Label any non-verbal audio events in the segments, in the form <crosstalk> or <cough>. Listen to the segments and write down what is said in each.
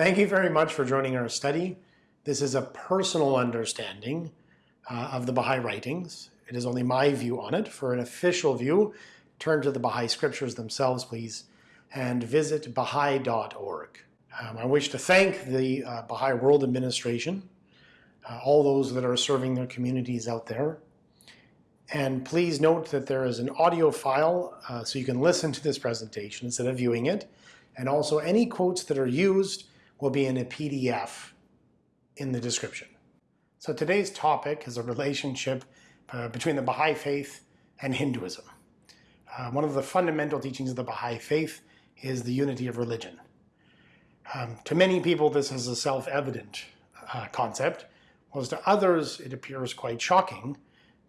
Thank you very much for joining our study. This is a personal understanding uh, of the Baha'i writings. It is only my view on it. For an official view, turn to the Baha'i scriptures themselves, please, and visit baha'i.org. Um, I wish to thank the uh, Baha'i World Administration, uh, all those that are serving their communities out there. And please note that there is an audio file uh, so you can listen to this presentation instead of viewing it. And also any quotes that are used will be in a PDF in the description. So today's topic is a relationship uh, between the Baha'i faith and Hinduism. Uh, one of the fundamental teachings of the Baha'i faith is the unity of religion. Um, to many people this is a self-evident uh, concept, whereas to others it appears quite shocking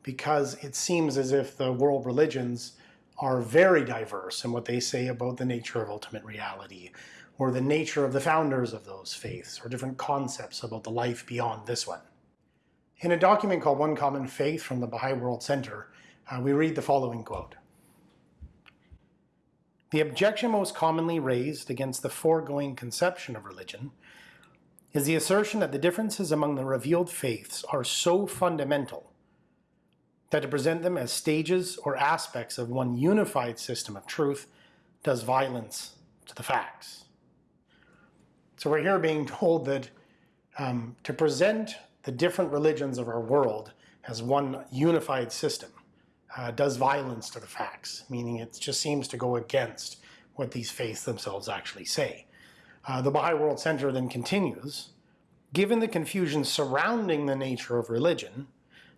because it seems as if the world religions are very diverse in what they say about the nature of ultimate reality, or the nature of the founders of those faiths, or different concepts about the life beyond this one. In a document called One Common Faith from the Baha'i World Center, uh, we read the following quote. The objection most commonly raised against the foregoing conception of religion is the assertion that the differences among the revealed faiths are so fundamental that to present them as stages or aspects of one unified system of truth does violence to the facts. So we're here being told that um, to present the different religions of our world as one unified system uh, does violence to the facts, meaning it just seems to go against what these faiths themselves actually say. Uh, the Baha'i World Center then continues, given the confusion surrounding the nature of religion,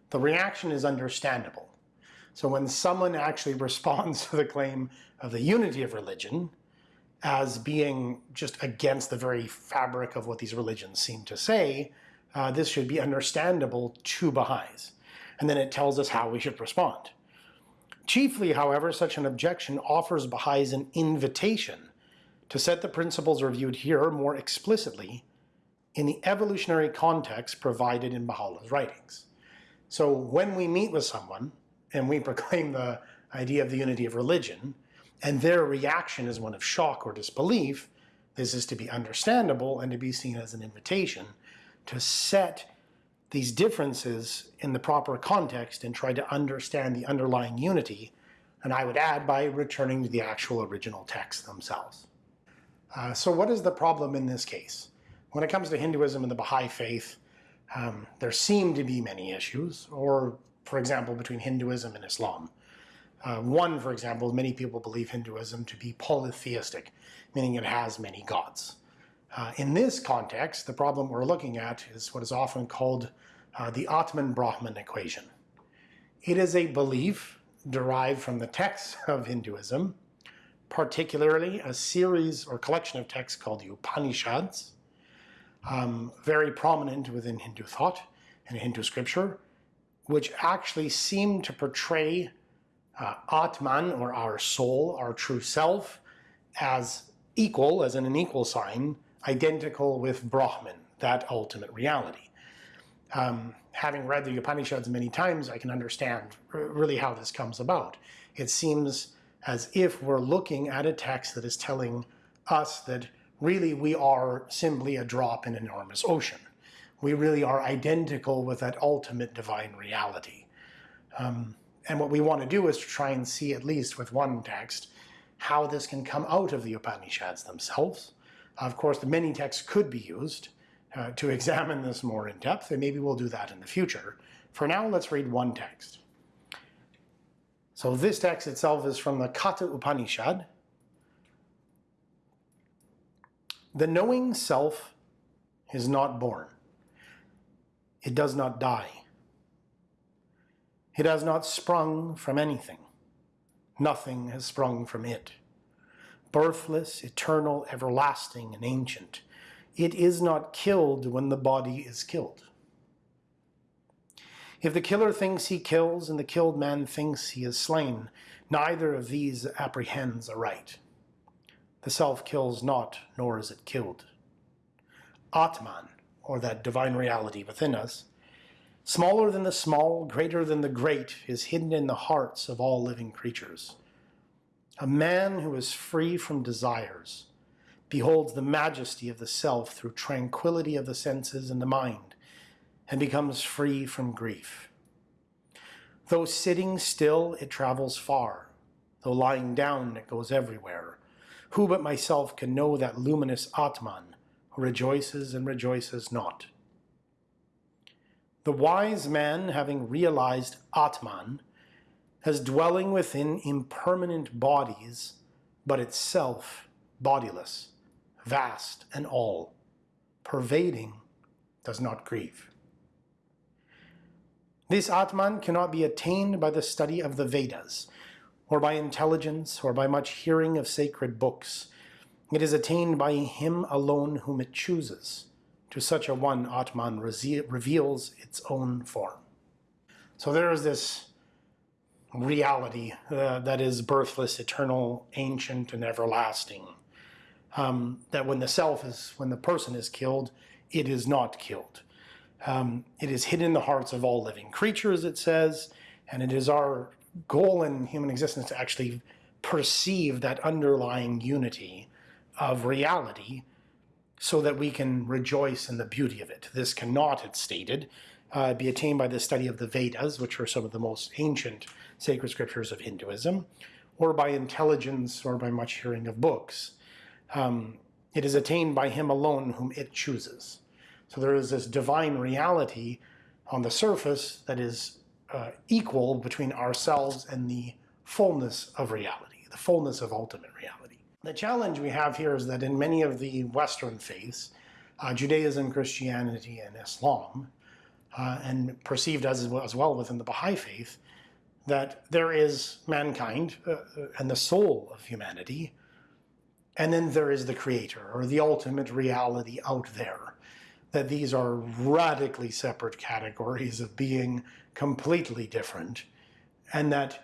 the reaction is understandable. So when someone actually <laughs> responds to the claim of the unity of religion as being just against the very fabric of what these religions seem to say, uh, this should be understandable to Baha'is. And then it tells us how we should respond. Chiefly, however, such an objection offers Baha'is an invitation to set the principles reviewed here more explicitly in the evolutionary context provided in Baha'u'llah's writings. So when we meet with someone and we <laughs> proclaim the idea of the unity of religion, and their reaction is one of shock or disbelief, this is to be understandable and to be seen as an invitation to set these differences in the proper context and try to understand the underlying unity, and I would add by returning to the actual original texts themselves. Uh, so what is the problem in this case? When it comes to Hinduism and the Baha'i faith, um, there seem to be many issues, or for example, between Hinduism and Islam. Uh, one, for example, many people believe Hinduism to be polytheistic, meaning it has many gods. Uh, in this context, the problem we're looking at is what is often called uh, the Atman-Brahman equation. It is a belief derived from the texts <laughs> of Hinduism, particularly a series or collection of texts called the Upanishads, um, very prominent within Hindu thought and Hindu scripture, which actually seem to portray uh, Atman, or our soul, our true self, as equal, as in an equal sign, identical with Brahman, that ultimate reality. Um, having read the Upanishads many times, I can understand really how this comes about. It seems as if we're looking at a text that is telling us that really we are simply a drop in an enormous ocean. We really are identical with that ultimate divine reality. Um, and what we want to do is to try and see, at least with one text, how this can come out of the Upanishads themselves. Of course, the many texts could be used uh, to <laughs> examine this more in depth, and maybe we'll do that in the future. For now, let's read one text. So this text itself is from the Katha Upanishad, The knowing self is not born. It does not die. It has not sprung from anything. Nothing has sprung from it. Birthless, eternal, everlasting, and ancient, it is not killed when the body is killed. If the killer thinks he kills and the killed man thinks he is slain, neither of these apprehends aright. The self kills not, nor is it killed. Atman, or that divine reality within us, smaller than the small, greater than the great, is hidden in the hearts of all living creatures. A man who is free from desires, beholds the majesty of the self through tranquility of the senses and the mind, and becomes free from grief. Though sitting still, it travels far. Though lying down, it goes everywhere. Who but myself can know that luminous Atman who rejoices and rejoices not? The wise man, having realized Atman, as dwelling within impermanent bodies, but itself bodiless, vast and all, pervading, does not grieve. This Atman cannot be attained by the study of the Vedas, or by intelligence, or by much hearing of sacred books. It is attained by him alone whom it chooses. To such a one, Atman reveals its own form. So there is this reality uh, that is birthless, eternal, ancient, and everlasting. Um, that when the self is, when the person is killed, it is not killed. Um, it is hidden in the hearts of all living creatures, it says, and it is our goal in human existence to actually perceive that underlying unity of reality so that we can rejoice in the beauty of it. This cannot, it's stated, uh, be attained by the study of the Vedas, which are some of the most ancient sacred scriptures of Hinduism, or by intelligence or by much hearing of books. Um, it is attained by him alone whom it chooses. So there is this divine reality on the surface that is uh, equal between ourselves and the fullness of reality, the fullness of ultimate reality. The challenge we have here is that in many of the Western faiths, uh, Judaism, Christianity, and Islam, uh, and perceived as, as well within the Baha'i faith, that there is mankind uh, uh, and the soul of humanity, and then there is the creator or the ultimate reality out there. That these are radically separate categories of being completely different, and that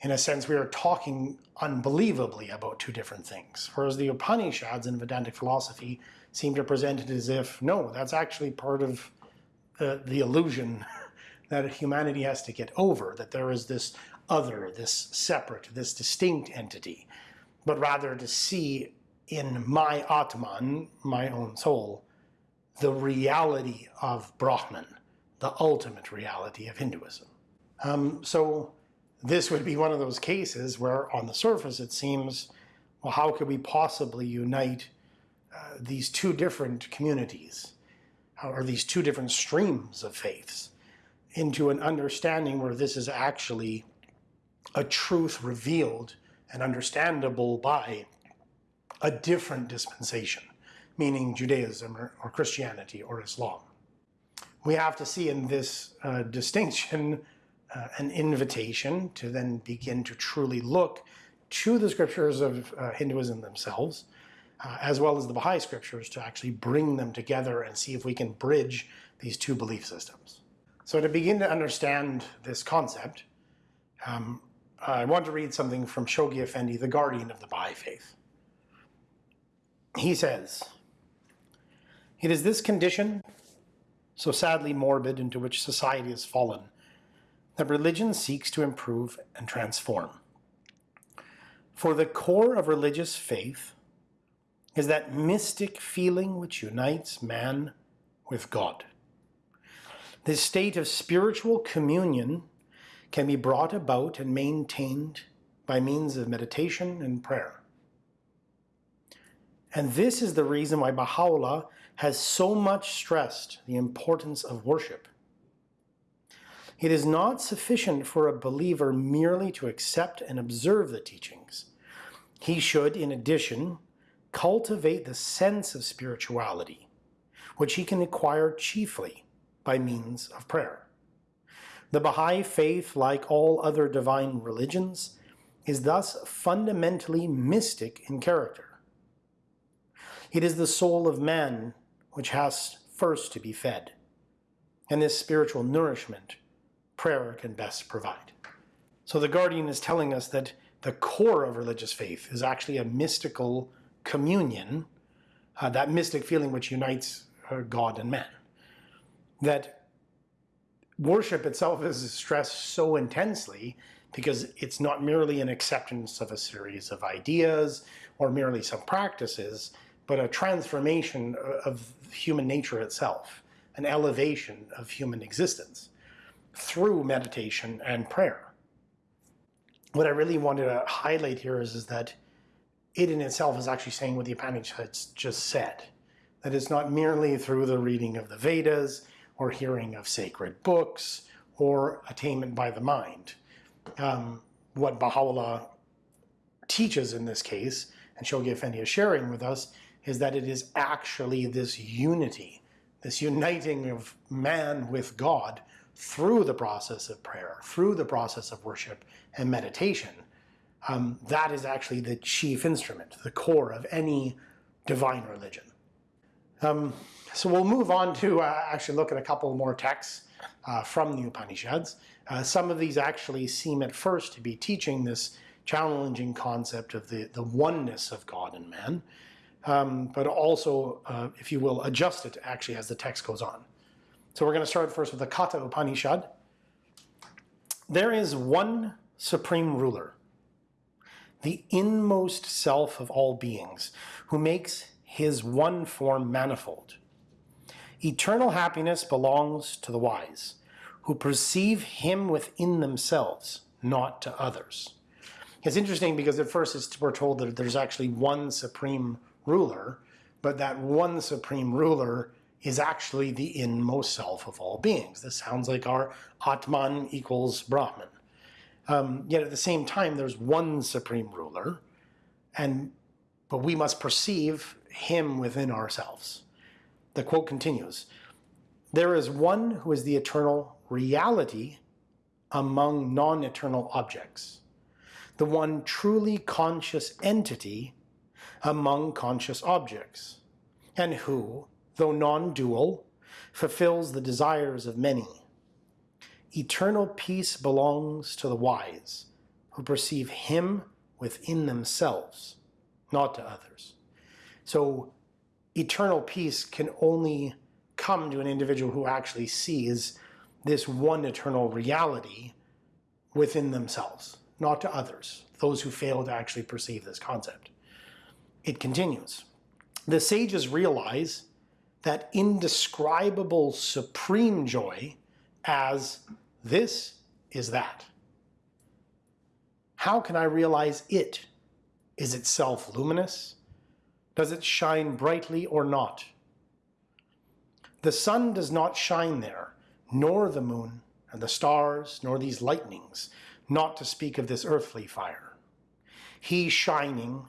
in a sense we are talking unbelievably about two different things. Whereas the Upanishads in Vedantic philosophy seem to present it as if, no, that's actually part of the, the illusion <laughs> that humanity has to get over, that there is this other, this separate, this distinct entity, but rather to see in my Atman, my own soul, the reality of Brahman, the ultimate reality of Hinduism. Um, so this would be one of those cases where on the surface it seems, well, how could we possibly unite uh, these two different communities, or these two different streams of faiths? into an understanding where this is actually a truth revealed and understandable by a different dispensation, meaning Judaism or, or Christianity or Islam. We have to see in this uh, distinction uh, an invitation to then begin to truly look to the scriptures of uh, Hinduism themselves, uh, as well as the Baha'i scriptures, to actually bring them together and see if we can bridge these two belief systems. So to begin to understand this concept, um, I want to read something from Shoghi Effendi, the guardian of the Baha'i faith. He says, It is this condition, so sadly morbid, into which society has fallen, that religion seeks to improve and transform. For the core of religious faith is that mystic feeling which unites man with God. This state of spiritual communion can be brought about and maintained by means of meditation and prayer. And this is the reason why Baha'u'llah has so much stressed the importance of worship. It is not sufficient for a believer merely to accept and observe the teachings. He should, in addition, cultivate the sense of spirituality, which he can acquire chiefly by means of prayer. The Baha'i faith, like all other divine religions, is thus fundamentally mystic in character. It is the soul of man which has first to be fed, and this spiritual nourishment prayer can best provide. So the Guardian is telling us that the core of religious faith is actually a mystical communion, uh, that mystic feeling which unites uh, God and man that worship itself is stressed so intensely because it's not merely an acceptance of a series of ideas or merely some practices. but a transformation of human nature itself, an elevation of human existence through meditation and prayer. What I really wanted to highlight here is, is that it in itself is actually saying what the Upanishads just said. That it's not merely through the reading of the Vedas or hearing of sacred books or attainment by the mind. Um, what Baha'u'llah teaches in this case, and Shoghi Effendi is sharing with us, is that it is actually this unity, this uniting of man with God through the process of prayer, through the process of worship and meditation. Um, that is actually the chief instrument, the core of any divine religion. Um, so we'll move on to uh, actually look at a couple more texts uh, from the Upanishads. Uh, some of these actually seem at first to be teaching this challenging concept of the, the oneness of God and man, um, but also, uh, if you will, adjust it actually as the text goes on. So we're going to start first with the Katha Upanishad. There is one supreme ruler, the inmost self of all beings, who makes his one form manifold. Eternal happiness belongs to the wise, who perceive him within themselves, not to others. It's interesting because at first we're told that there's actually one supreme ruler, but that one supreme ruler is actually the inmost self of all beings. This sounds like our Atman equals Brahman. Um, yet at the same time, there's one supreme ruler, and but we must perceive him within ourselves. The quote continues, there is one who is the eternal reality among non-eternal objects, the one truly conscious entity among conscious objects, and who, though non-dual, fulfills the desires of many. Eternal peace belongs to the wise, who perceive him within themselves, not to others. So eternal peace can only come to an individual who actually sees this one eternal reality within themselves, not to others, those who fail to actually perceive this concept. It continues. The sages realize that indescribable supreme joy as this is that. How can I realize it? Is itself luminous? Does it shine brightly or not? The sun does not shine there, nor the moon, and the stars, nor these lightnings, not to speak of this earthly fire. He shining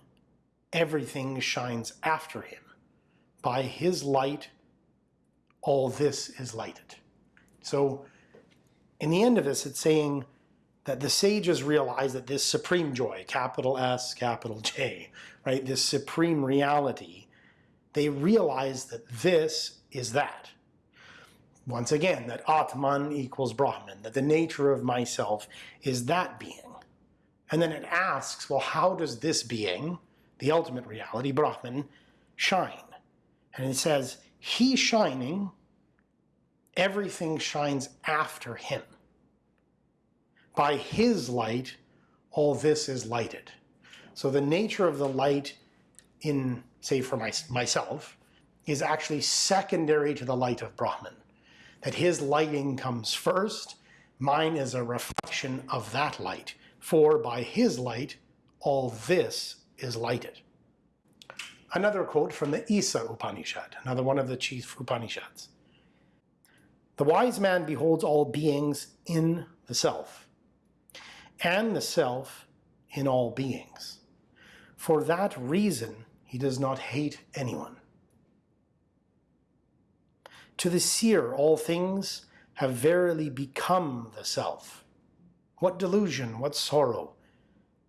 everything shines after him. By his light, all this is lighted. So in the end of this, it's saying that the sages realize that this supreme joy, capital S, capital J, right, this supreme reality, they realize that this is that. Once again, that Atman equals Brahman, that the nature of myself is that being. And then it asks, well, how does this being, the ultimate reality, Brahman, shine. And it says, he shining, everything shines after him. By his light, all this is lighted. So the nature of the light in, say for my, myself, is actually secondary to the light of Brahman. That his lighting comes first, mine is a reflection of that light. For by his light, all this is lighted. Another quote from the Isa Upanishad, another one of the chief Upanishads. The wise man beholds all beings in the self, and the self in all beings. For that reason, he does not hate anyone. To the seer, all things have verily become the self. What delusion, what sorrow,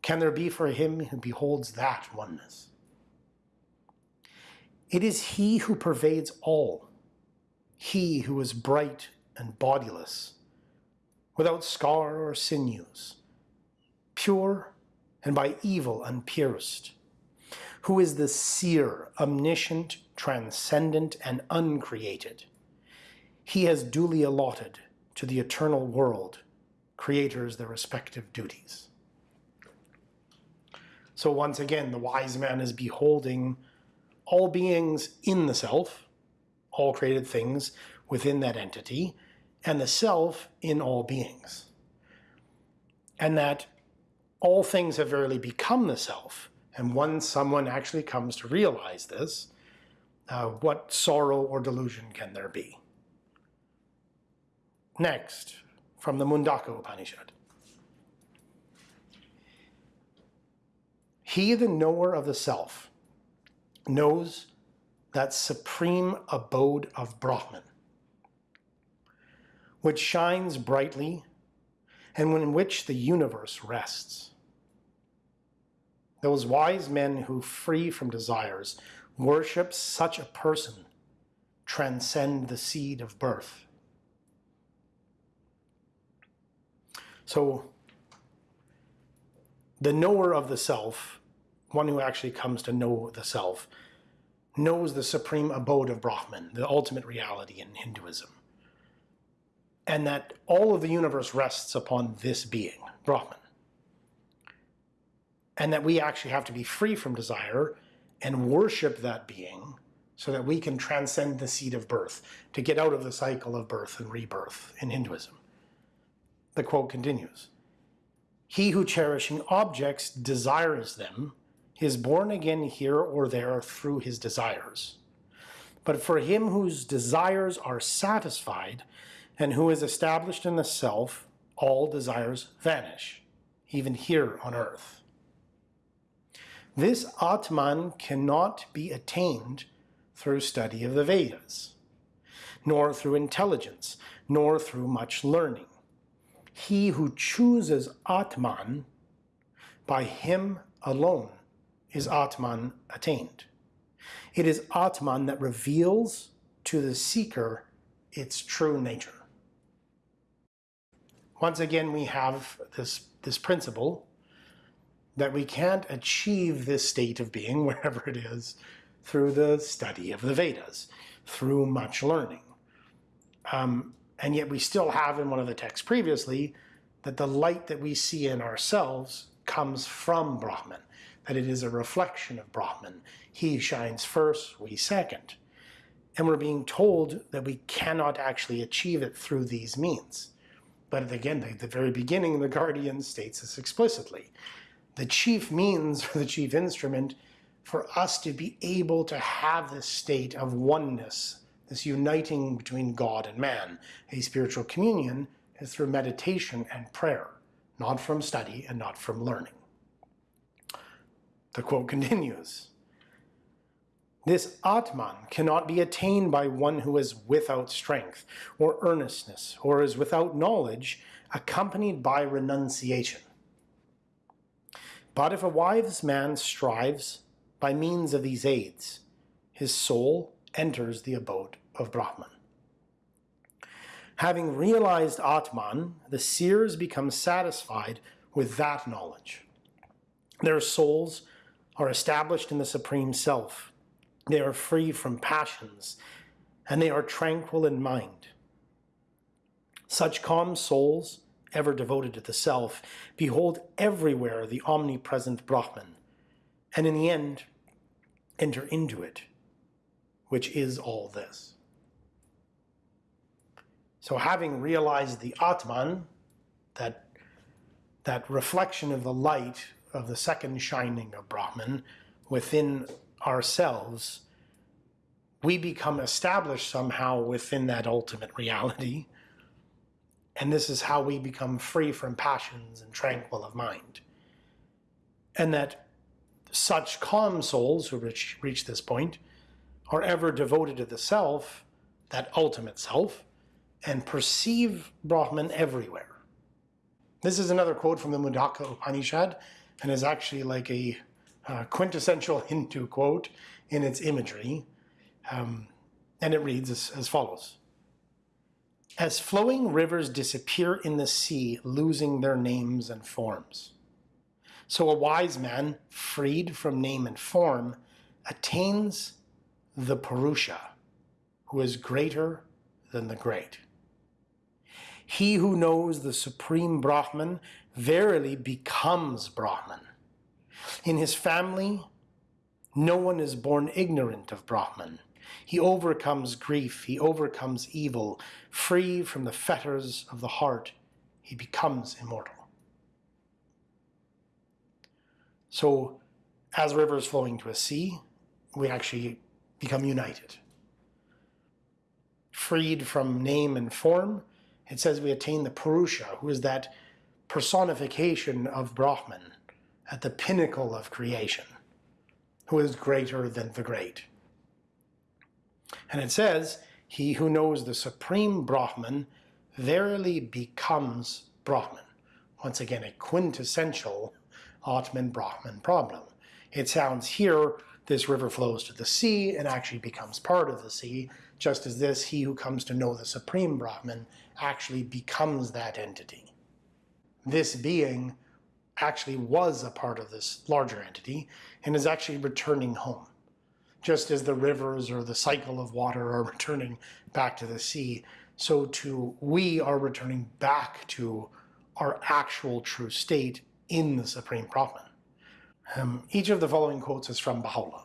can there be for him who beholds that oneness? It is he who pervades all, he who is bright and bodiless, without scar or sinews, pure and by evil unpierced, who is the seer, omniscient, transcendent, and uncreated. He has duly allotted to the eternal world creators their respective duties. So once again, the wise man is beholding all beings in the self, all created things within that entity, and the self in all beings. And that all things have verily become the self. And once someone actually comes to realize this, uh, what sorrow or delusion can there be? Next, from the Mundaka Upanishad. He, the knower of the self, knows that supreme abode of Brahman, which shines brightly and in which the universe rests. Those wise men who, free from desires, worship such a person transcend the seed of birth. So, the knower of the self, one who actually comes to know the self, knows the supreme abode of Brahman, the ultimate reality in Hinduism. And that all of the universe rests upon this being, Brahman. And that we actually have to be free from desire and worship that being so that we can transcend the seed of birth, to get out of the cycle of birth and rebirth in Hinduism. The quote continues, He who cherishing objects desires them is born again here or there through his desires. But for him whose desires are satisfied and who is established in the self, all desires vanish, even here on earth. This Atman cannot be attained through study of the Vedas, nor through intelligence, nor through much learning. He who chooses Atman, by him alone is Atman attained. It is Atman that reveals to the seeker its true nature. Once again, we have this, this principle that we can't achieve this state of being, <laughs> wherever it is, through the study of the Vedas, through much learning. Um, and yet we still have in one of the texts previously that the light that we see in ourselves comes from Brahman that it is a reflection of Brahman. He shines first, we second. And we're being told that we cannot actually achieve it through these means. But again, at the very beginning, the Guardian states this explicitly. The chief means <laughs> or the chief instrument for us to be able to have this state of oneness, this uniting between God and man, a spiritual communion, is through meditation and prayer, not from study and not from learning. The quote continues, This Atman cannot be attained by one who is without strength, or earnestness, or is without knowledge, accompanied by renunciation. But if a wise man strives by means of these aids, his soul enters the abode of Brahman. Having realized Atman, the seers become satisfied with that knowledge. Their souls are established in the Supreme Self. They are free from passions, and they are tranquil in mind. Such calm souls, ever devoted to the Self, behold everywhere the omnipresent Brahman, and in the end, enter into it, which is all this. So having realized the Atman, that, that reflection of the light of the second shining of Brahman within ourselves, we become established somehow within that ultimate reality. And this is how we become free from passions and tranquil of mind. And that such calm souls who reach, reach this point are ever devoted to the self, that ultimate self, and perceive Brahman everywhere. This is another quote from the Mundaka Upanishad, and is actually like a uh, quintessential <laughs> Hindu quote in its imagery. Um, and it reads as, as follows. As flowing rivers disappear in the sea, losing their names and forms. So a wise man, freed from name and form, attains the Purusha, who is greater than the great. He who knows the supreme Brahman verily becomes Brahman. In his family, No one is born ignorant of Brahman. He overcomes grief, he overcomes evil. Free from the fetters of the heart, he becomes immortal. So, as rivers flowing to a sea, we actually become united. Freed from name and form, it says we attain the Purusha, who is that personification of Brahman at the pinnacle of creation, who is greater than the great. And it says, he who knows the supreme Brahman verily becomes Brahman. Once again, a quintessential Atman Brahman problem. It sounds here, this river flows to the sea and actually becomes part of the sea, just as this, he who comes to know the supreme Brahman actually becomes that entity. This being actually was a part of this larger entity and is actually returning home. Just as the rivers or the cycle of water are <laughs> returning back to the sea, so too we are returning back to our actual true state in the Supreme Brahman. Um, each of the following quotes is from Baha'u'llah.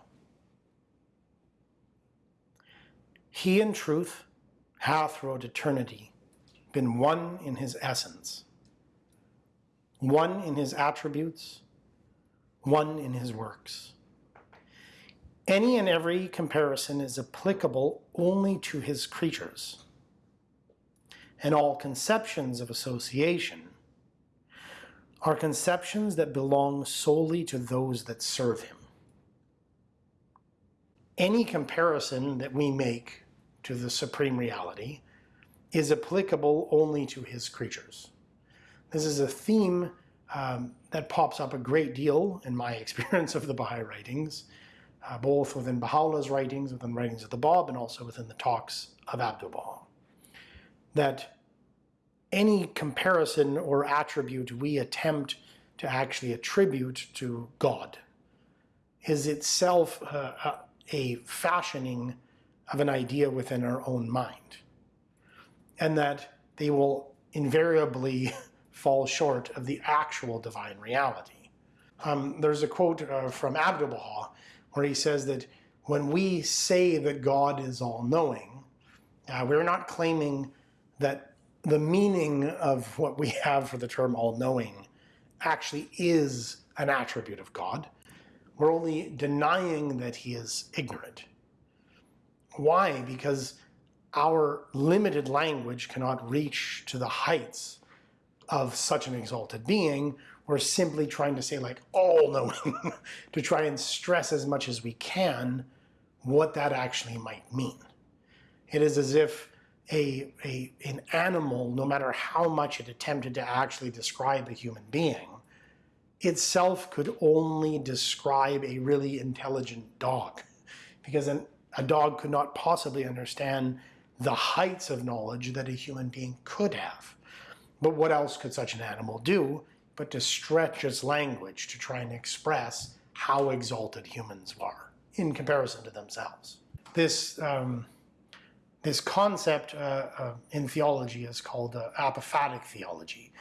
He in truth hath throughout eternity been one in his essence, one in his attributes, one in his works. Any and every comparison is applicable only to his creatures, and all conceptions of association are conceptions that belong solely to those that serve him. Any comparison that we make to the supreme reality is applicable only to his creatures. This is a theme um, that pops up a great deal in my <laughs> experience of the Baha'i writings, uh, both within Baha'u'llah's writings, within writings of the Bab, and also within the talks of Abdu'l-Baha. That any comparison or attribute we attempt to actually attribute to God is itself uh, a fashioning of an idea within our own mind. And that they will invariably <laughs> fall short of the actual divine reality. Um, there's a quote uh, from Abdu'l-Baha where he says that when we say that God is all-knowing, uh, we're not claiming that the meaning of what we have for the term all-knowing actually is an attribute of God. We're only denying that he is ignorant. Why? Because our limited language cannot reach to the heights of such an exalted being. We're simply trying to say like all-knowing <laughs> to try and stress as much as we can what that actually might mean. It is as if a, a, an animal, no matter how much it attempted to actually describe a human being, itself could only describe a really intelligent dog. Because an, a dog could not possibly understand the heights of knowledge that a human being could have. But what else could such an animal do but to stretch its language to try and express how exalted humans are in comparison to themselves? This um, this concept uh, uh, in theology is called uh, apophatic theology,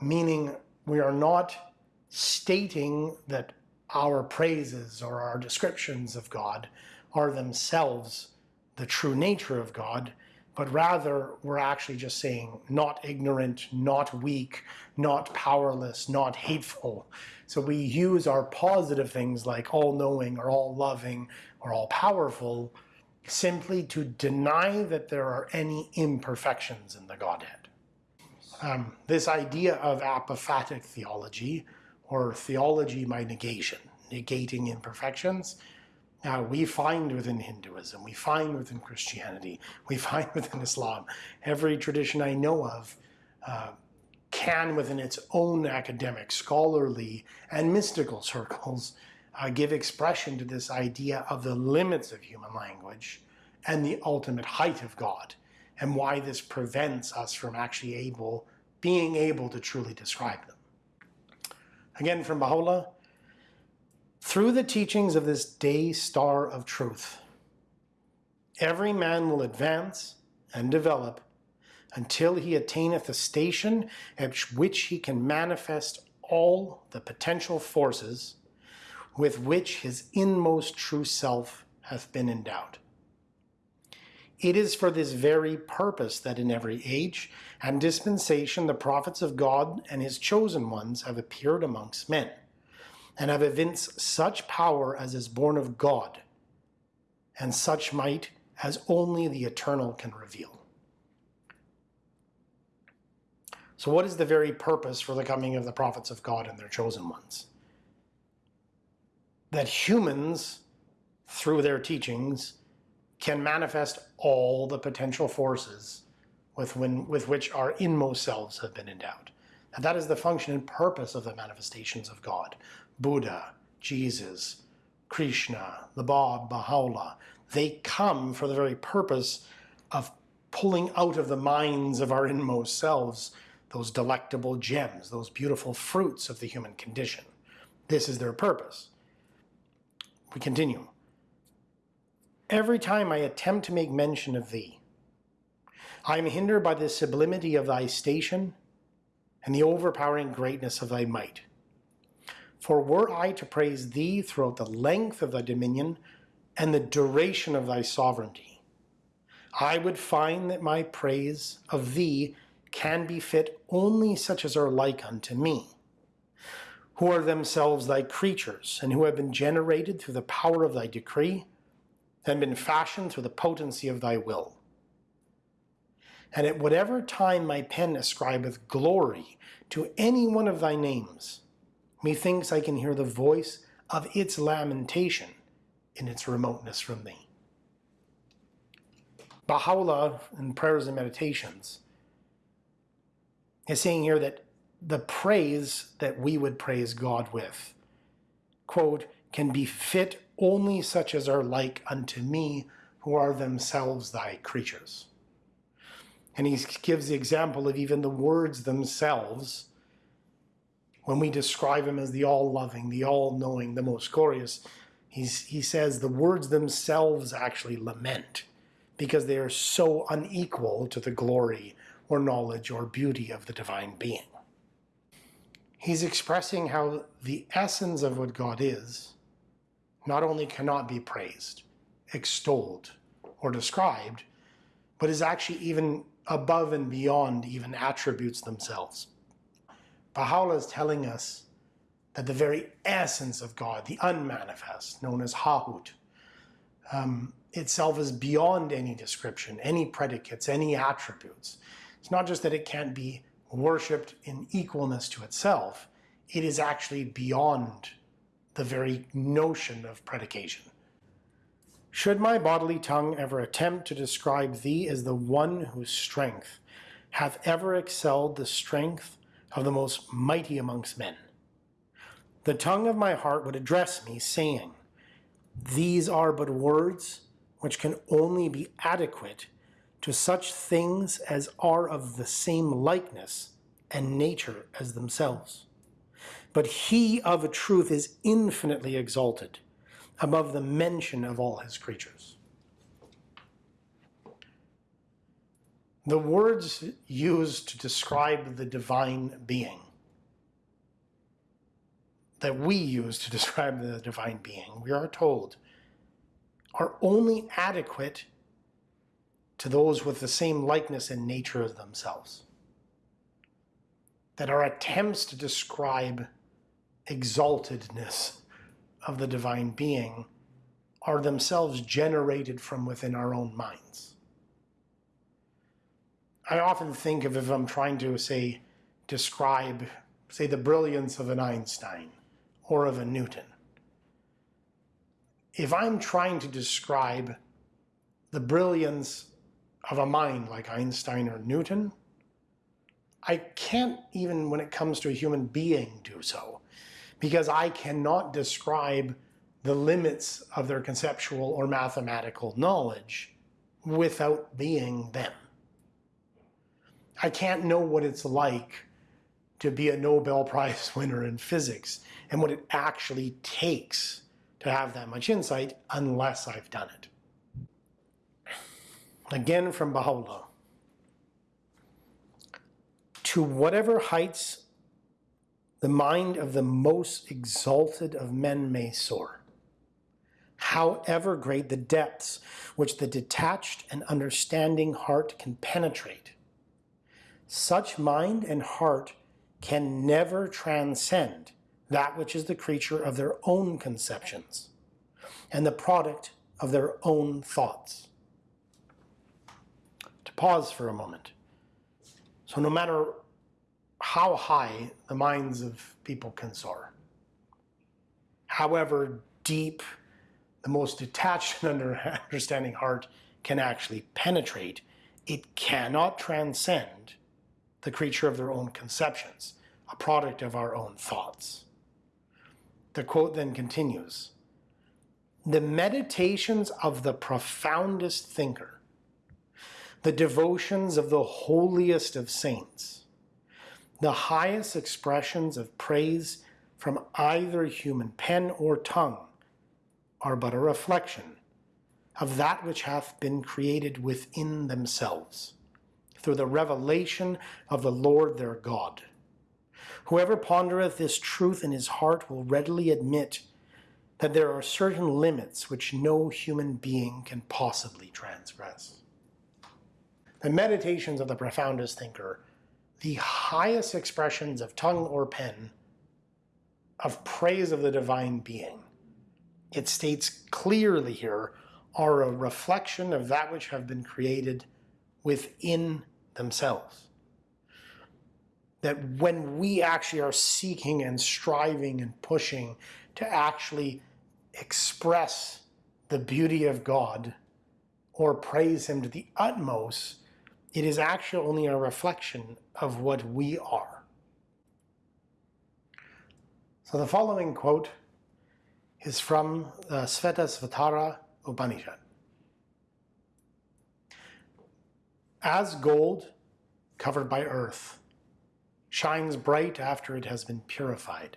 meaning we are not stating that our praises or our descriptions of God are themselves the true nature of God, but rather we're actually just saying not ignorant, not weak, not powerless, not hateful. So we use our positive things like all-knowing or all-loving or all-powerful simply to deny that there are any imperfections in the Godhead. Um, this idea of apophatic theology, or theology by negation, negating imperfections, uh, we find within Hinduism, we find within Christianity, we <laughs> find within Islam. Every tradition I know of uh, can, within its own academic, scholarly, and mystical circles, uh, give expression to this idea of the limits of human language and the ultimate height of God and why this prevents us from actually able, being able to truly describe them. Again from Baha'u'llah, through the teachings of this day star of truth, every man will advance and develop until he attaineth a station at which he can manifest all the potential forces with which his inmost true self hath been endowed. It is for this very purpose that in every age and dispensation the prophets of God and his chosen ones have appeared amongst men, and have evinced such power as is born of God, and such might as only the eternal can reveal. So what is the very purpose for the coming of the prophets of God and their chosen ones? That humans, through their teachings, can manifest all the potential forces with, when, with which our inmost selves have been endowed. And that is the function and purpose of the manifestations of God. Buddha, Jesus, Krishna, the Bab, Baha'u'llah, they come for the very purpose of pulling out of the minds of our inmost selves those delectable gems, those beautiful fruits of the human condition. This is their purpose. We continue. Every time I attempt to make mention of thee, I am hindered by the sublimity of thy station and the overpowering greatness of thy might. For were I to praise thee throughout the length of thy dominion and the duration of thy sovereignty, I would find that my praise of thee can befit only such as are like unto me, who are themselves thy creatures, and who have been generated through the power of thy decree, and been fashioned through the potency of thy will. And at whatever time my pen ascribeth glory to any one of thy names, methinks I can hear the voice of its lamentation in its remoteness from thee. Baha'u'llah in Prayers and Meditations is saying here that the praise that we would praise God with, quote, can be fit only such as are like unto me, who are themselves thy creatures. And he gives the example of even the words themselves, when we describe him as the all-loving, the all-knowing, the most glorious, he's, he says the words themselves actually lament because they are so unequal to the glory or knowledge or beauty of the divine being. He's expressing how the essence of what God is not only cannot be praised, extolled, or described, but is actually even above and beyond even attributes themselves. Baha'u'llah is telling us that the very essence of God, the unmanifest, known as Hahut, um, itself is beyond any description, any predicates, any attributes. It's not just that it can't be worshipped in equalness to itself, it is actually beyond the very notion of predication. Should my bodily tongue ever attempt to describe thee as the one whose strength hath ever excelled the strength of the most mighty amongst men, the tongue of my heart would address me, saying, These are but words which can only be adequate to such things as are of the same likeness and nature as themselves. But he of a truth is infinitely exalted above the mention of all his creatures. The words used to describe the divine being that we use to <laughs> describe the divine being, we are told, are only adequate to those with the same likeness and nature as themselves. That our attempts to describe exaltedness of the divine being are themselves generated from within our own minds. I often think of if I'm trying to, say, describe, say, the brilliance of an Einstein or of a Newton. If I'm trying to describe the brilliance of a mind like Einstein or Newton, I can't even when it comes to a human being do so because I cannot describe the limits of their conceptual or mathematical knowledge without being them. I can't know what it's like to be a Nobel Prize <laughs> winner in physics and what it actually takes to have that much insight unless I've done it. Again from Baha'u'llah. To whatever heights the mind of the most exalted of men may soar. However great the depths which the detached and understanding heart can penetrate, such mind and heart can never transcend that which is the creature of their own conceptions and the product of their own thoughts. To pause for a moment. So no matter how high the minds of people can soar, however deep the most detached and <laughs> understanding heart can actually penetrate, it cannot transcend the creature of their own conceptions, a product of our own thoughts. The quote then continues The meditations of the profoundest thinker, the devotions of the holiest of saints, the highest expressions of praise from either human pen or tongue are but a reflection of that which hath been created within themselves, through the revelation of the Lord their God. Whoever pondereth this truth in his heart will readily admit that there are certain limits which no human being can possibly transgress. The meditations of the profoundest thinker, the highest expressions of tongue or pen, of praise of the divine being, it states clearly here, are a reflection of that which have been created within themselves that when we actually are seeking and striving and pushing to actually express the beauty of God or praise Him to the utmost, it is actually only a reflection of what we are. So the following quote is from uh, the Svetasvatara Upanishad. As gold covered by earth, shines bright after it has been purified.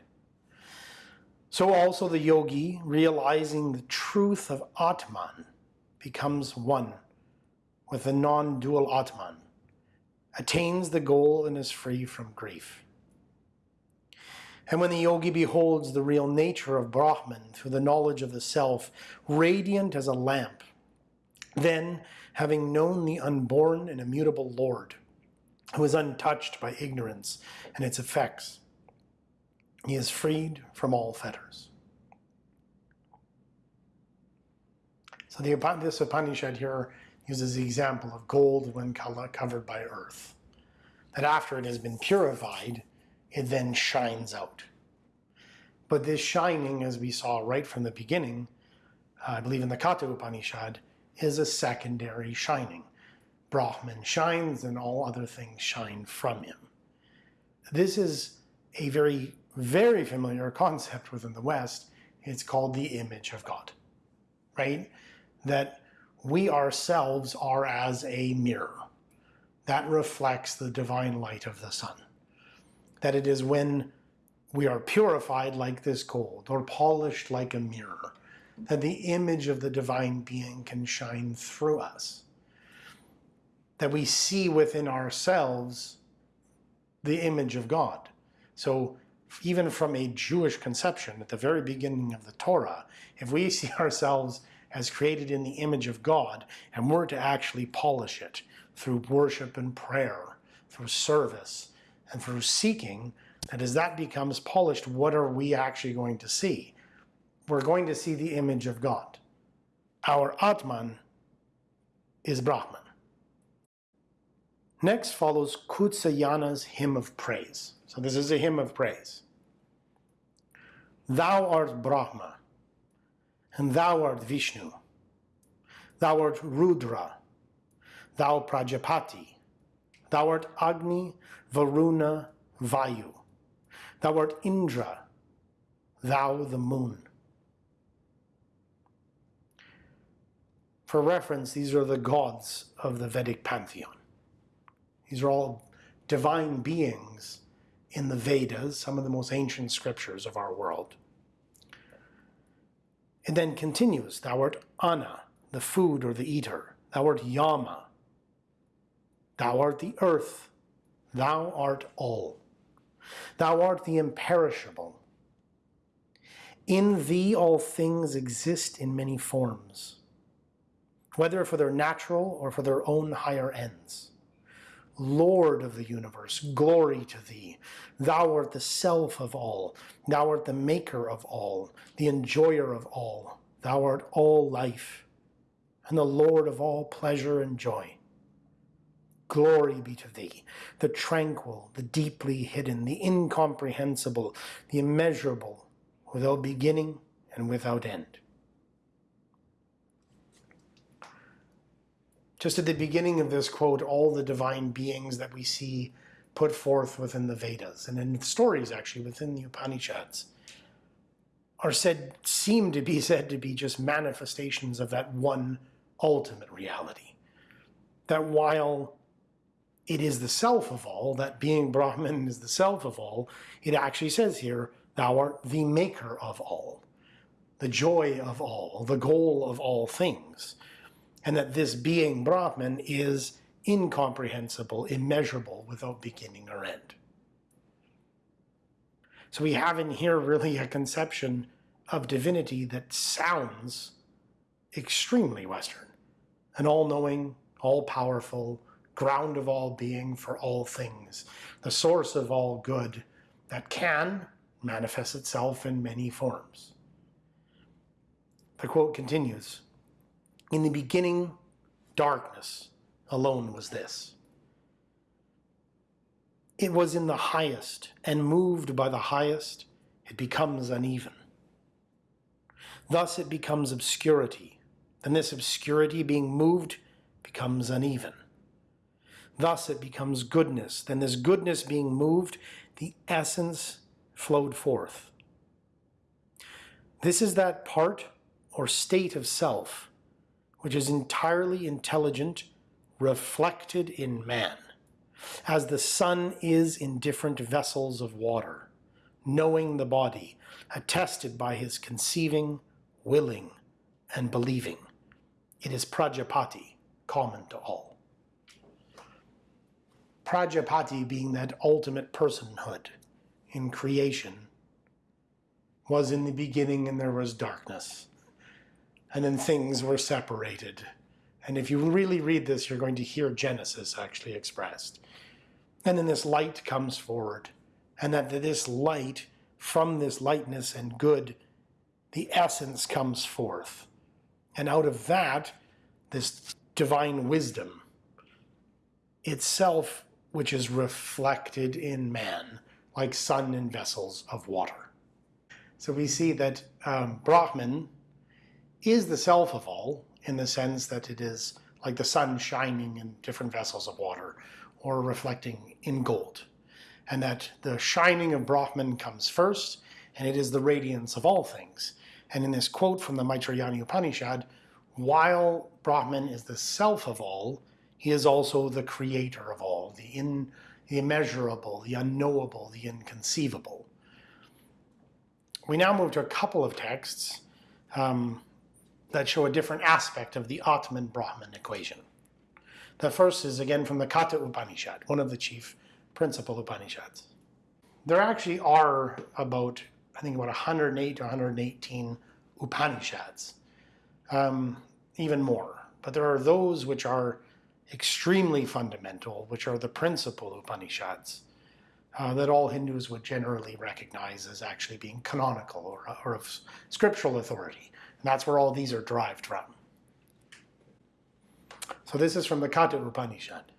So also the yogi, realizing the truth of Atman, becomes one with the non-dual Atman, attains the goal and is free from grief. And when the yogi beholds the real nature of Brahman through the knowledge of the self, radiant as a lamp, then, having known the unborn and immutable Lord, who is untouched by ignorance and its effects. He is freed from all fetters. So the, this Upanishad here uses the example of gold when covered by earth. That after it has been purified, it then shines out. But this shining, as we saw right from the beginning, uh, I believe in the Katha Upanishad, is a secondary shining. Brahman shines and all other things shine from him. This is a very, very familiar concept within the West. It's called the image of God, right? That we ourselves are as a mirror that reflects the divine light of the sun. That it is when we are purified like this gold or polished like a mirror, that the image of the divine being can shine through us that we see within ourselves the image of God. So even from a Jewish conception at the very beginning of the Torah, if we <laughs> see ourselves as created in the image of God and we're to actually polish it through worship and prayer, through service, and through seeking, that as that becomes polished, what are we actually going to see? We're going to see the image of God. Our Atman is Brahman. Next follows Kutsayana's hymn of praise. So this is a hymn of praise. Thou art Brahma, and thou art Vishnu. Thou art Rudra, thou Prajapati. Thou art Agni, Varuna, Vayu. Thou art Indra, thou the moon. For reference, these are the gods of the Vedic pantheon. These are all divine beings in the Vedas, some of the most ancient scriptures of our world. It then continues, thou art Anna, the food or the eater. Thou art Yama. Thou art the earth. Thou art all. Thou art the imperishable. In thee all things exist in many forms, whether for their natural or for their own higher ends. Lord of the universe, glory to thee. Thou art the self of all. Thou art the maker of all, the enjoyer of all. Thou art all life, and the Lord of all pleasure and joy. Glory be to thee, the tranquil, the deeply hidden, the incomprehensible, the immeasurable, without beginning and without end. Just at the beginning of this quote, all the divine beings that we see put forth within the Vedas, and in stories actually within the Upanishads, are said, seem to be said to be just manifestations of that one ultimate reality. That while it is the self of all, that being Brahman is the self of all, it actually says here, thou art the maker of all, the joy of all, the goal of all things. And that this being Brahman is incomprehensible, immeasurable, without beginning or end. So we have in here really a conception of divinity that sounds extremely Western, an all-knowing, all-powerful, ground of all being for all things, the source of all good that can manifest itself in many forms. The quote continues, In the beginning, darkness alone was this. It was in the highest, and moved by the highest, it becomes uneven. Thus it becomes obscurity. and this obscurity being moved becomes uneven. Thus it becomes goodness. Then this goodness being moved, the essence flowed forth. This is that part or state of self which is entirely intelligent, reflected in man, as the sun is in different vessels of water, knowing the body, attested by his conceiving, willing, and believing. It is Prajapati, common to all. Prajapati being that ultimate personhood in creation was in the beginning and there was darkness. And then things were separated. And if you really read this, you're going to hear Genesis actually expressed. And then this light comes forward. And that this light, from this lightness and good, the essence comes forth. And out of that, this divine wisdom itself which is reflected in man, like sun in vessels of water. So we see that um, Brahman is the self of all in the sense that it is like the sun shining in different vessels of water or reflecting in gold. And that the shining of Brahman comes first, and it is the radiance of all things. And in this quote from the Maitrayani Upanishad, while Brahman is the self of all, he is also the creator of all, the, in, the immeasurable, the unknowable, the inconceivable. We now move to a couple of texts um, that show a different aspect of the Atman-Brahman equation. The first is again from the Katha Upanishad, one of the chief principal Upanishads. There actually are about, I think about 108 to 118 Upanishads, um, even more. But there are those which are extremely fundamental, which are the principal Upanishads, uh, that all Hindus would generally recognize as actually being canonical or, or of scriptural authority. And that's where all these are derived from. So this is from the Katha Upanishad.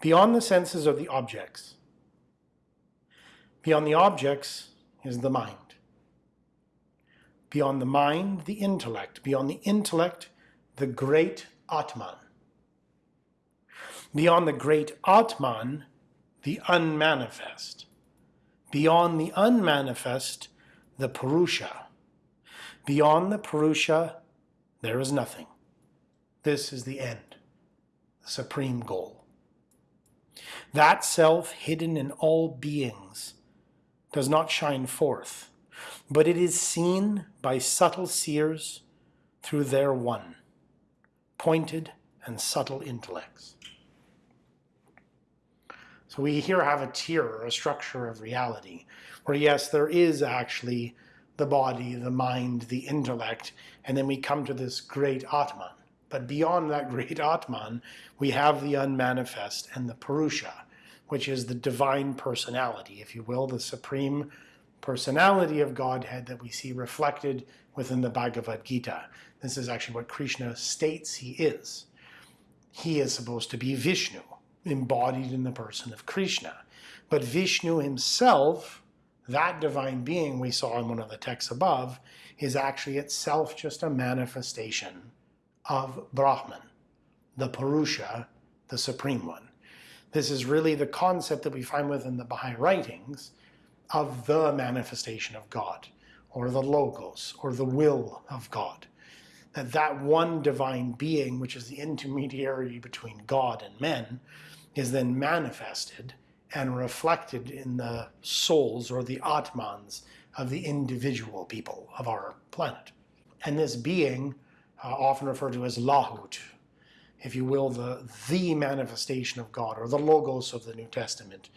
Beyond the senses are the objects. Beyond the objects is the mind. Beyond the mind, the intellect. Beyond the intellect, the great Atman. Beyond the great Atman, the unmanifest. Beyond the unmanifest, the Purusha. Beyond the Purusha, there is nothing. This is the end, the supreme goal. That self hidden in all beings does not shine forth, but it is seen by subtle seers through their one, pointed and subtle intellects. So we here have a tier or a structure of reality where, yes, there is actually the body, the mind, the intellect, and then we come to this great Atman. But beyond that <laughs> great Atman, we have the unmanifest and the Purusha, which is the divine personality, if you will, the supreme personality of Godhead that we see reflected within the Bhagavad Gita. This is actually what Krishna states he is. He is supposed to be Vishnu, embodied in the person of Krishna. But Vishnu himself, that divine being we saw in one of the texts above, is actually itself just a manifestation of Brahman, the Purusha, the Supreme One. This is really the concept that we find within the Baha'i writings of the manifestation of God, or the Logos, or the will of God. That that one divine being, which is the intermediary between God and men, is then manifested and reflected in the souls or the Atmans of the individual people of our planet. And this being, uh, often referred to as Lahut, if you will, the, the manifestation of God or the Logos of the New Testament,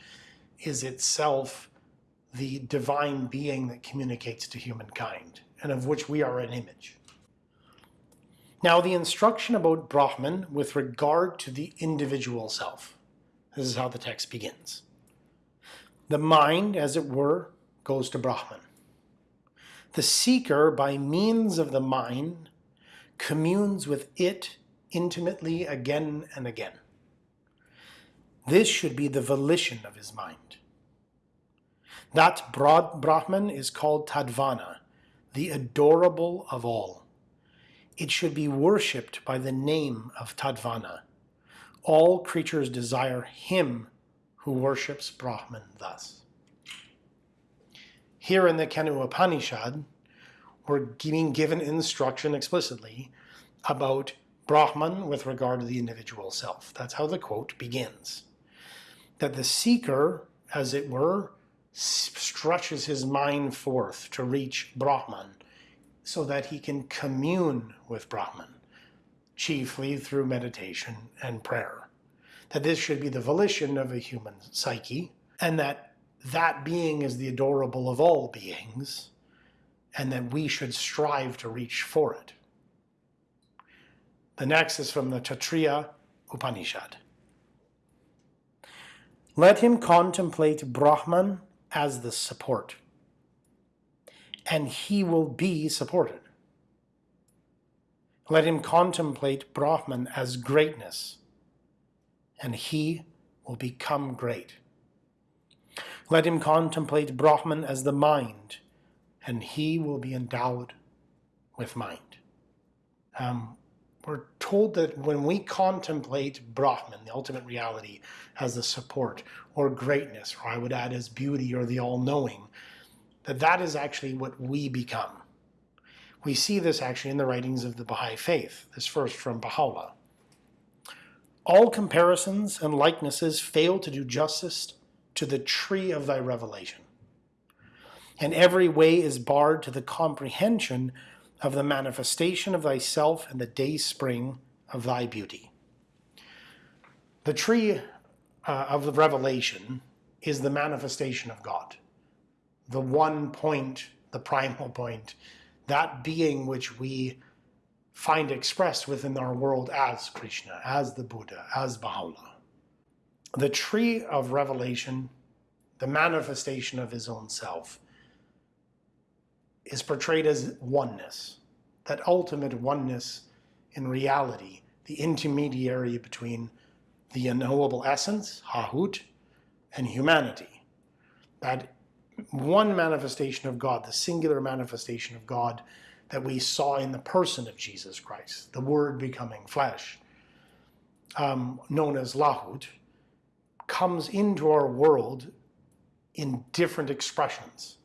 is itself the divine being that communicates to humankind and of which we are an image. Now, the instruction about Brahman with regard to the individual self. This is how the text begins. The mind, as it were, goes to Brahman. The seeker, by means of the mind, communes with it intimately again and again. This should be the volition of his mind. That broad Brahman is called Tadvana, the adorable of all. It should be worshipped by the name of Tadvana. All creatures desire him who worships Brahman thus. Here in the Kena Upanishad, we're being given instruction explicitly about Brahman with regard to the individual self. That's how the quote begins. That the seeker, as it were, stretches his mind forth to reach Brahman so that he can commune with Brahman, chiefly through meditation and prayer that this should be the volition of a human psyche, and that that being is the adorable of all beings, and that we should strive to reach for it. The next is from the Taittiriya Upanishad. Let him contemplate Brahman as the support, and he will be supported. Let him contemplate Brahman as greatness, and he will become great. Let him contemplate Brahman as the mind, and he will be endowed with mind. Um, we're told that when we contemplate Brahman, the ultimate reality, as the support or greatness, or I would add as beauty or the all-knowing, that that is actually what we become. We see this actually in the writings of the Baha'i Faith, this first from Baha'u'llah. All comparisons and likenesses fail to do justice to the tree of thy revelation. And every way is barred to the comprehension of the manifestation of thyself and the day spring of thy beauty. The tree uh, of the revelation is the manifestation of God, the one point, the primal point, that being which we find expressed within our world as Krishna, as the Buddha, as Baha'u'llah. The tree of revelation, the manifestation of his own self, is portrayed as oneness, that ultimate oneness in reality, the intermediary between the unknowable essence, Hahut, and humanity. That one manifestation of God, the singular manifestation of God, that we saw in the person of Jesus Christ, the Word becoming flesh, um, known as Lahut, comes into our world in different expressions.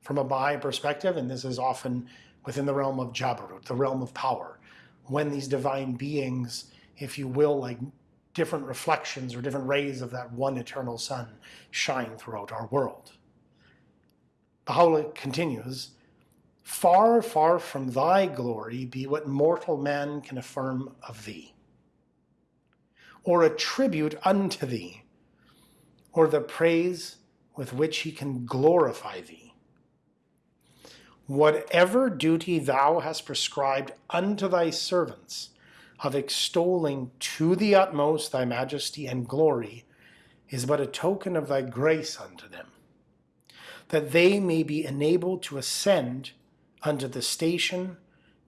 From a Baha'i perspective, and this is often within the realm of Jabarut, the realm of power, when these divine beings, if you will, like different reflections or different rays of that one eternal sun shine throughout our world. Baha'u'llah continues, Far, far from thy glory be what mortal man can affirm of thee, or attribute unto thee, or the praise with which he can glorify thee. Whatever duty thou hast prescribed unto thy servants of extolling to the utmost thy majesty and glory is but a token of thy grace unto them, that they may be enabled to ascend unto the station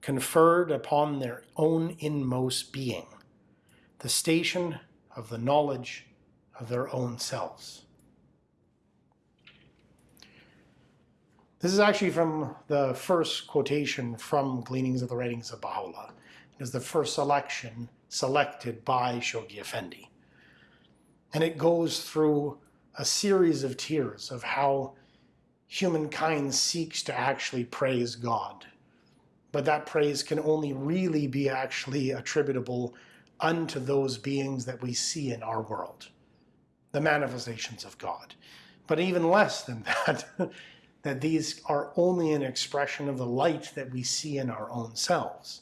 conferred upon their own inmost being, the station of the knowledge of their own selves. This is actually from the first quotation from Gleanings of the Writings of Baha'u'llah. It is the first selection selected by Shoghi Effendi. And it goes through a series of tiers of how humankind seeks to actually praise God. But that praise can only really be actually attributable unto those beings that we see in our world, the manifestations of God. But even less than <laughs> that, that these are only an expression of the light that we see in our own selves.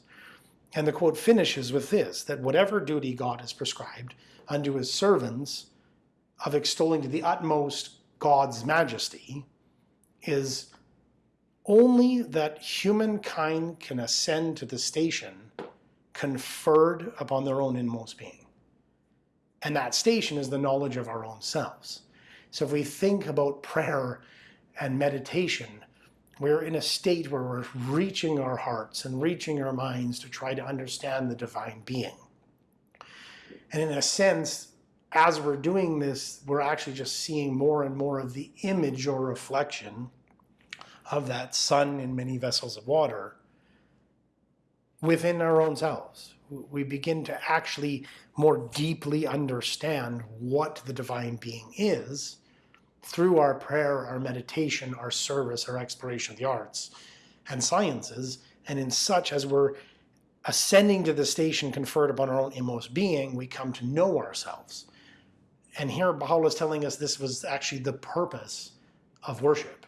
And the quote finishes with this, that whatever duty God has prescribed unto his servants of extolling to the utmost God's majesty is only that humankind can ascend to the station conferred upon their own inmost being. And that station is the knowledge of our own selves. So if we think about prayer and meditation, we're in a state where we're reaching our hearts and reaching our minds to try to understand the divine being. And in a sense, as we're doing this, we're actually just seeing more and more of the image or reflection of that sun in many vessels of water within our own selves. We begin to actually more deeply understand what the divine being is through our prayer, our meditation, our service, our exploration of the arts and sciences, and in such as we're ascending to the station conferred upon our own inmost being, we come to know ourselves. And here Baha'u'llah is telling us this was actually the purpose of worship.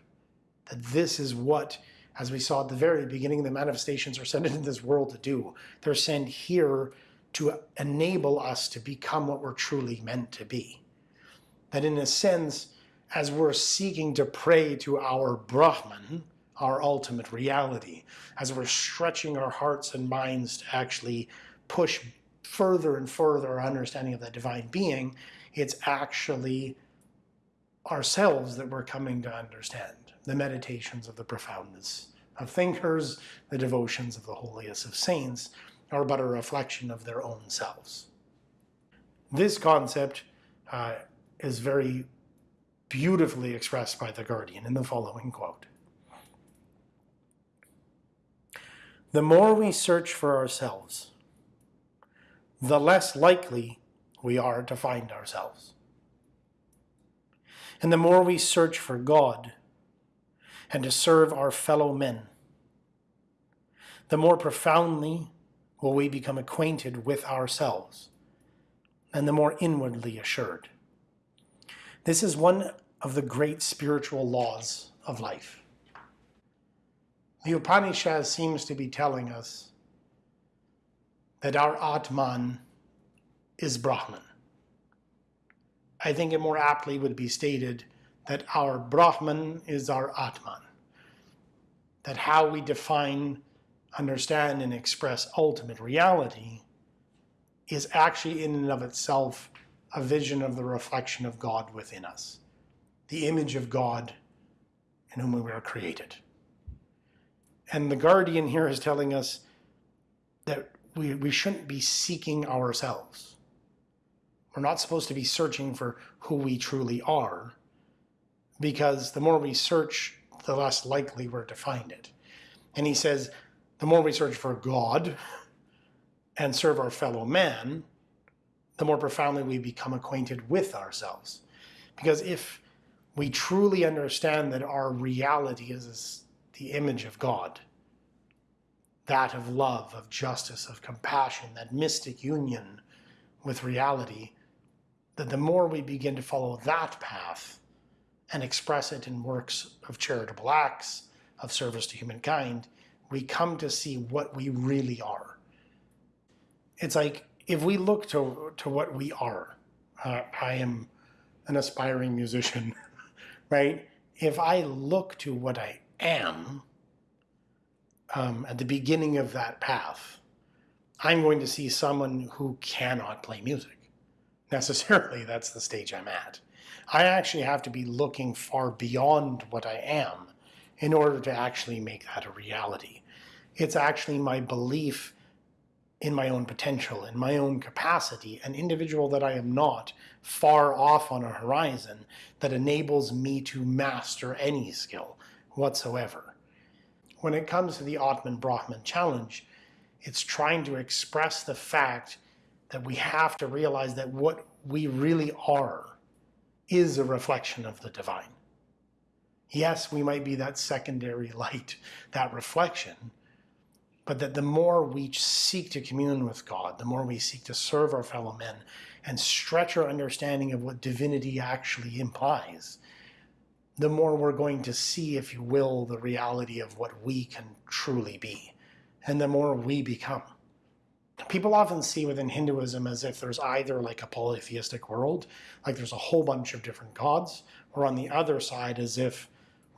That this is what, as we saw at the very beginning, the manifestations are sent <laughs> into this world to do. They're sent here to enable us to become what we're truly meant to be. That in a sense, as we're seeking to pray to our Brahman, our ultimate reality, as we're stretching our hearts and minds to actually push further and further our understanding of that divine being, it's actually ourselves that we're coming to understand. The meditations of the profoundness of thinkers, the devotions of the holiest of saints, are but a reflection of their own selves. This concept uh, is very beautifully expressed by The Guardian in the following quote. The more we search for ourselves, the less likely we are to find ourselves. And the more we search for God and to serve our fellow men, the more profoundly will we become acquainted with ourselves and the more inwardly assured. This is one of the great spiritual laws of life. The Upanishad seems to be telling us that our Atman is Brahman. I think it more aptly would be stated that our Brahman is our Atman. That how we define, understand, and express ultimate reality is actually in and of itself a vision of the reflection of God within us, the image of God in whom we were created. And the guardian here is telling us that we, we shouldn't be seeking ourselves. We're not supposed to be searching for who we truly are, because the more we search, the less likely we're to find it. And he says, the more we search for God and serve our fellow man, the more profoundly we become acquainted with ourselves. Because if we truly understand that our reality is the image of God, that of love, of justice, of compassion, that mystic union with reality, that the more we begin to follow that path and express it in works of charitable acts, of service to humankind, we come to see what we really are. It's like if we look to, to what we are, uh, I am an aspiring musician, <laughs> right? If I look to what I am um, at the beginning of that path, I'm going to see someone who cannot play music. Necessarily, <laughs> that's the stage I'm at. I actually have to be looking far beyond what I am in order to actually make that a reality. It's actually my belief in my own potential, in my own capacity, an individual that I am not, far off on a horizon, that enables me to master any skill whatsoever. When it comes to the Atman Brahman challenge, it's trying to express the fact that we have to realize that what we really are is a reflection of the divine. Yes, we might be that secondary <laughs> light, that reflection, but that the more we seek to commune with God, the more we seek to serve our fellow men and stretch our understanding of what divinity actually implies, the more we're going to see, if you will, the reality of what we can truly be, and the more we become. People often see within Hinduism as if there's either like a polytheistic world, like there's a whole bunch of different gods, or on the other side as if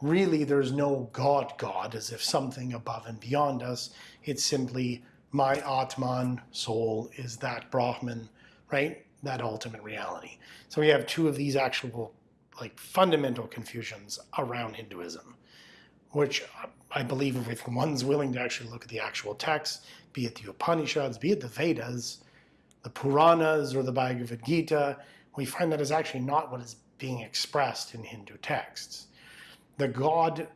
really there's no God God, as if something above and beyond us. It's simply my Atman soul is that Brahman, right? That ultimate reality. So we have two of these actual like fundamental confusions around Hinduism, which I believe if one's willing to actually look at the actual text, be it the Upanishads, be it the Vedas, the Puranas, or the Bhagavad Gita, we find that is actually not what is being expressed in Hindu texts. The God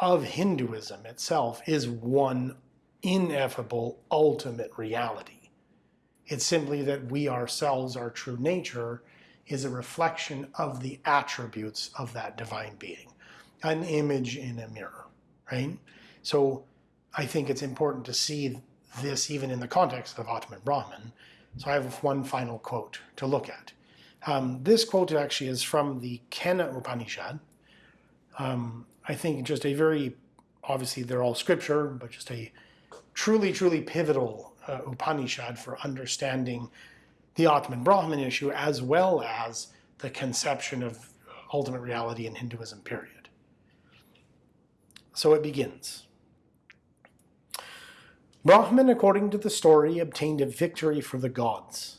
of Hinduism itself is one ineffable ultimate reality. It's simply that we ourselves, our true nature, is a reflection of the attributes of that divine being, an image in a mirror, right? So I think it's important to see this even in the context of Atman Brahman. So I have one final quote to look at. Um, this quote actually is from the Kena Upanishad. Um, I think just a very, obviously they're all scripture, but just a truly, truly pivotal uh, Upanishad for understanding the Atman Brahman issue as well as the conception of ultimate reality in Hinduism, period. So it begins. Brahman, according to the story, obtained a victory for the gods.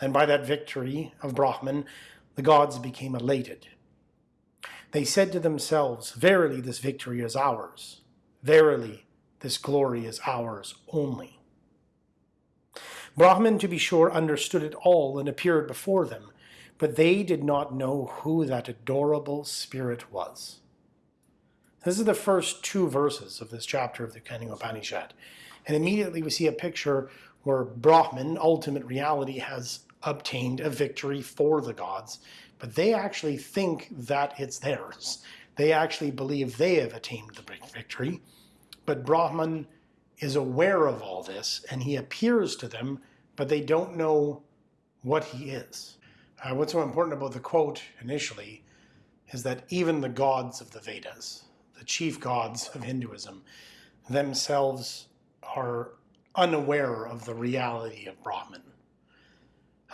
And by that victory of Brahman, the gods became elated. They said to themselves, Verily, this victory is ours. Verily, this glory is ours only. Brahman, to be sure, understood it all and appeared before them, but they did not know who that adorable spirit was. This is the first two verses of this chapter of the Kena Upanishad. And immediately we see a picture where Brahman, ultimate reality, has obtained a victory for the gods, but they actually think that it's theirs. They actually believe they have attained the victory, but Brahman is aware of all this and he appears to them, but they don't know what he is. Uh, what's so important about the quote initially is that even the gods of the Vedas, the chief gods of Hinduism, themselves are unaware of the reality of Brahman.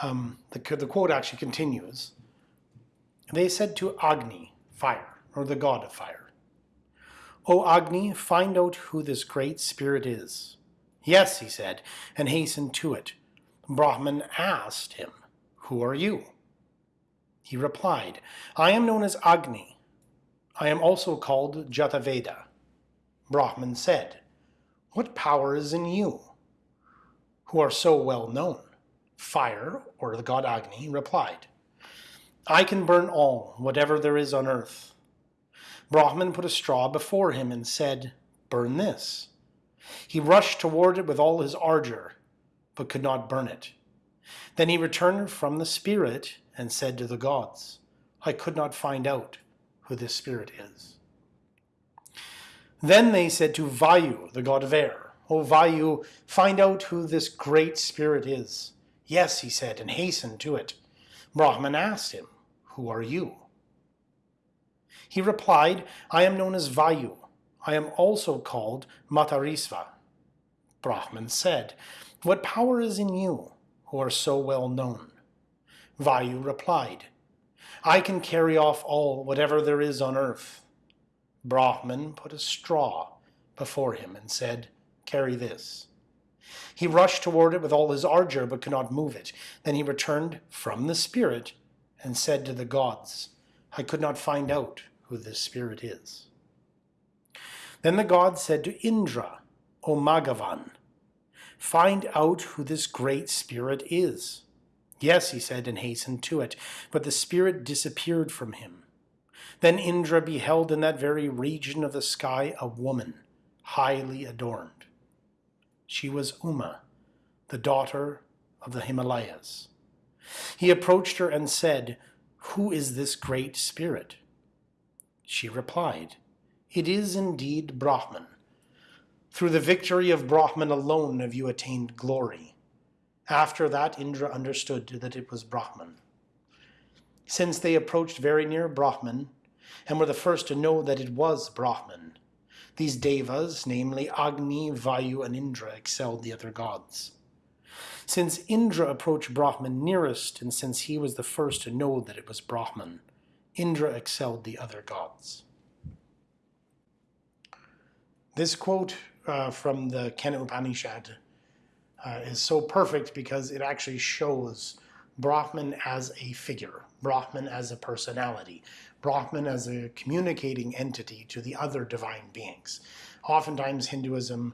Um, the, the quote actually continues. They said to Agni, fire, or the god of fire, O Agni, find out who this great spirit is. Yes, he said, and hastened to it. Brahman asked him, Who are you? He replied, I am known as Agni. I am also called Jataveda. Brahman said, what power is in you, who are so well known? Fire, or the god Agni, replied, I can burn all, whatever there is on earth. Brahman put a straw before him and said, Burn this. He rushed toward it with all his ardor, but could not burn it. Then he returned from the spirit and said to the gods, I could not find out who this spirit is. Then they said to Vayu, the god of air, O Vayu, find out who this great spirit is. Yes, he said, and hastened to it. Brahman asked him, Who are you? He replied, I am known as Vayu. I am also called Matarisva. Brahman said, What power is in you, who are so well known? Vayu replied, I can carry off all, whatever there is on earth. Brahman put a straw before him and said, Carry this. He rushed toward it with all his ardor, but could not move it. Then he returned from the spirit and said to the gods, I could not find out who this spirit is. Then the gods said to Indra, O Maghavan, find out who this great spirit is. Yes, he said, and hastened to it, but the spirit disappeared from him. Then Indra beheld in that very region of the sky a woman, highly adorned. She was Uma, the daughter of the Himalayas. He approached her and said, Who is this great spirit? She replied, It is indeed Brahman. Through the victory of Brahman alone have you attained glory. After that, Indra understood that it was Brahman. Since they approached very near Brahman, and were the first to know that it was Brahman, these devas, namely Agni, Vayu, and Indra, excelled the other gods. Since Indra approached Brahman nearest, and since he was the first to know that it was Brahman, Indra excelled the other gods. This quote uh, from the Kena Upanishad uh, is so perfect because it actually shows Brahman as a figure, Brahman as a personality, Brahman as a communicating entity to the other divine beings. Oftentimes Hinduism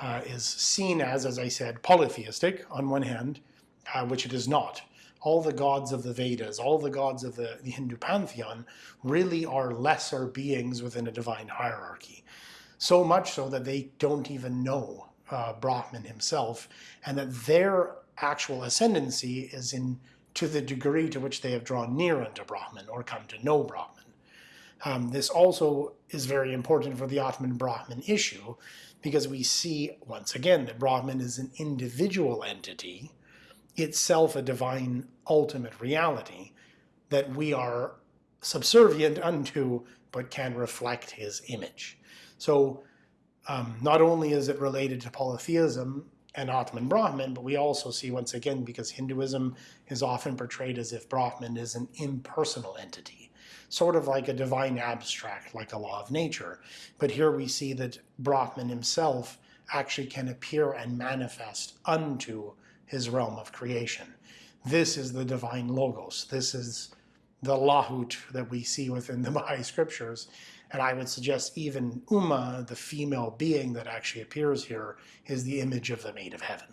uh, is seen as, as I said, polytheistic on one hand, uh, which it is not. All the gods of the Vedas, all the gods of the, the Hindu pantheon really are lesser beings within a divine hierarchy. So much so that they don't even know uh, Brahman himself, and that their actual ascendancy is in to the degree to which they have drawn near unto Brahman or come to know Brahman. Um, this also is very important for the Atman Brahman issue because we see once again that Brahman is an individual entity, itself a divine ultimate reality that we are subservient unto but can reflect his image. So um, not only is it related to polytheism and Atman Brahman, but we also see once again, because Hinduism is often portrayed as if Brahman is an impersonal entity, sort of like a divine abstract, like a law of nature. But here we see that Brahman himself actually can appear and manifest unto his realm of creation. This is the divine logos. This is the lahut that we see within the <laughs> Baha'i scriptures. And I would suggest even Uma, the female being that actually appears here, is the image of the maid of heaven.